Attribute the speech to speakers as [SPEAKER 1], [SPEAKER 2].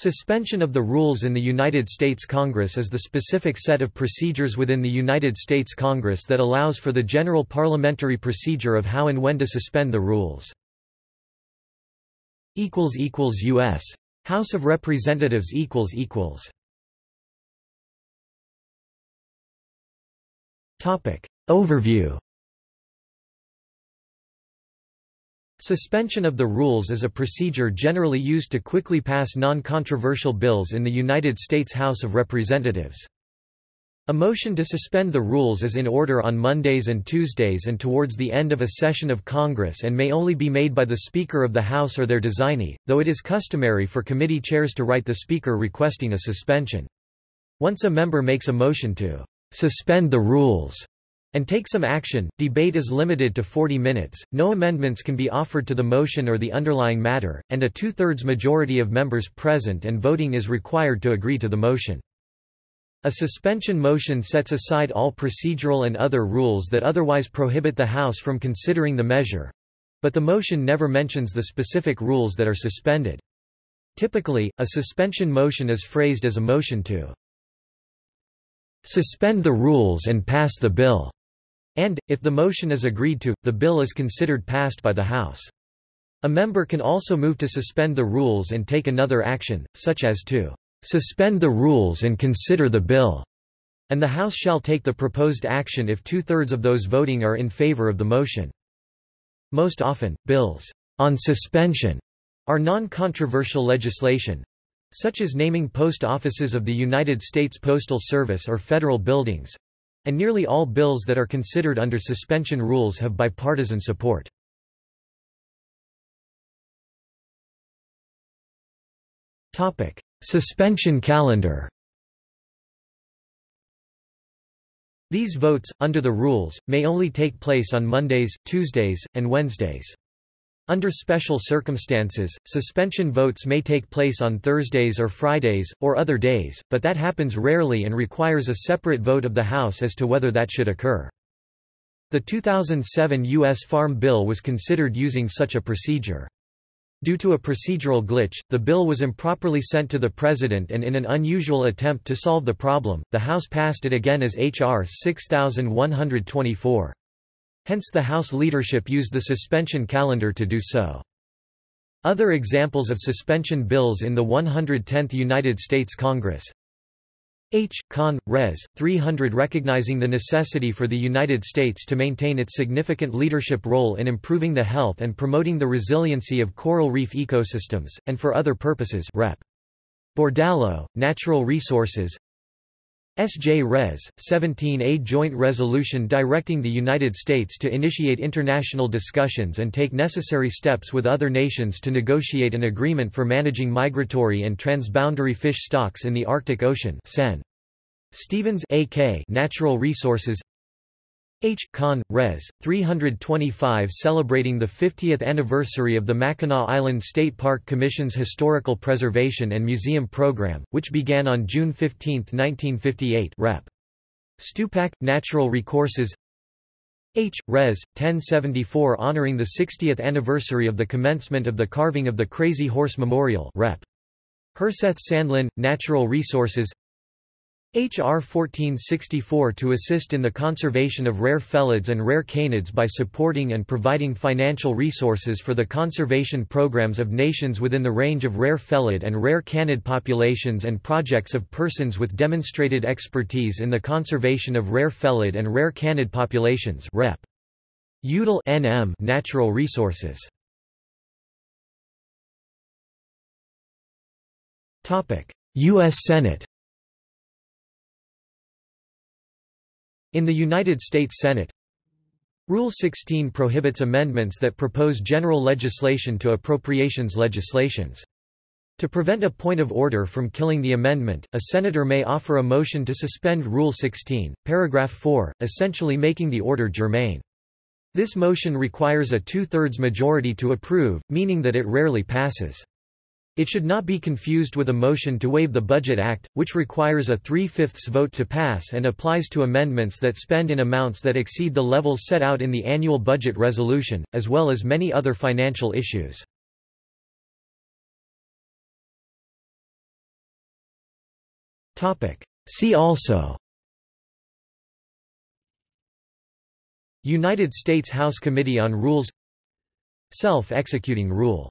[SPEAKER 1] Suspension of the rules in the United States Congress is the specific set of procedures within the United States Congress that allows for the general parliamentary procedure of how and when to suspend the rules. U.S. House of Representatives Overview Suspension of the rules is a procedure generally used to quickly pass non-controversial bills in the United States House of Representatives. A motion to suspend the rules is in order on Mondays and Tuesdays and towards the end of a session of Congress and may only be made by the Speaker of the House or their designee, though it is customary for committee chairs to write the Speaker requesting a suspension. Once a member makes a motion to suspend the rules, and take some action. Debate is limited to 40 minutes, no amendments can be offered to the motion or the underlying matter, and a two-thirds majority of members present and voting is required to agree to the motion. A suspension motion sets aside all procedural and other rules that otherwise prohibit the House from considering the measure, but the motion never mentions the specific rules that are suspended. Typically, a suspension motion is phrased as a motion to suspend the rules and pass the bill and, if the motion is agreed to, the bill is considered passed by the House. A member can also move to suspend the rules and take another action, such as to suspend the rules and consider the bill, and the House shall take the proposed action if two-thirds of those voting are in favor of the motion. Most often, bills on suspension are non-controversial legislation, such as naming post offices of the United States Postal Service or federal buildings, and nearly all bills that are considered under suspension rules have bipartisan support. Suspension calendar These votes, under the rules, may only take place on Mondays, Tuesdays, and Wednesdays. Under special circumstances, suspension votes may take place on Thursdays or Fridays, or other days, but that happens rarely and requires a separate vote of the House as to whether that should occur. The 2007 U.S. Farm Bill was considered using such a procedure. Due to a procedural glitch, the bill was improperly sent to the President and in an unusual attempt to solve the problem, the House passed it again as H.R. 6124. Hence the House leadership used the suspension calendar to do so. Other examples of suspension bills in the 110th United States Congress H. Con. Res. 300 recognizing the necessity for the United States to maintain its significant leadership role in improving the health and promoting the resiliency of coral reef ecosystems, and for other purposes Rep. Bordallo, Natural Resources S.J. Res. 17a Joint Resolution directing the United States to initiate international discussions and take necessary steps with other nations to negotiate an agreement for managing migratory and transboundary fish stocks in the Arctic Ocean Sen. Stevens A.K. Natural Resources H. Con. Res. 325 celebrating the 50th anniversary of the Mackinac Island State Park Commission's Historical Preservation and Museum Program, which began on June 15, 1958 Rep. Stupak, Natural Recourses H. Res. 1074 honoring the 60th anniversary of the commencement of the carving of the Crazy Horse Memorial Rep. Herseth Sandlin, Natural Resources H.R. 1464 to assist in the conservation of rare felids and rare canids by supporting and providing financial resources for the conservation programs of nations within the range of rare felid and rare canid populations and projects of persons with demonstrated expertise in the conservation of rare felid and rare canid populations Rep. Udall NM Natural Resources U.S. Senate In the United States Senate, Rule 16 prohibits amendments that propose general legislation to appropriations legislations. To prevent a point of order from killing the amendment, a senator may offer a motion to suspend Rule 16, paragraph 4, essentially making the order germane. This motion requires a two-thirds majority to approve, meaning that it rarely passes. It should not be confused with a motion to waive the Budget Act, which requires a three-fifths vote to pass and applies to amendments that spend in amounts that exceed the levels set out in the annual budget resolution, as well as many other financial issues. See also United States House Committee on Rules Self-executing rule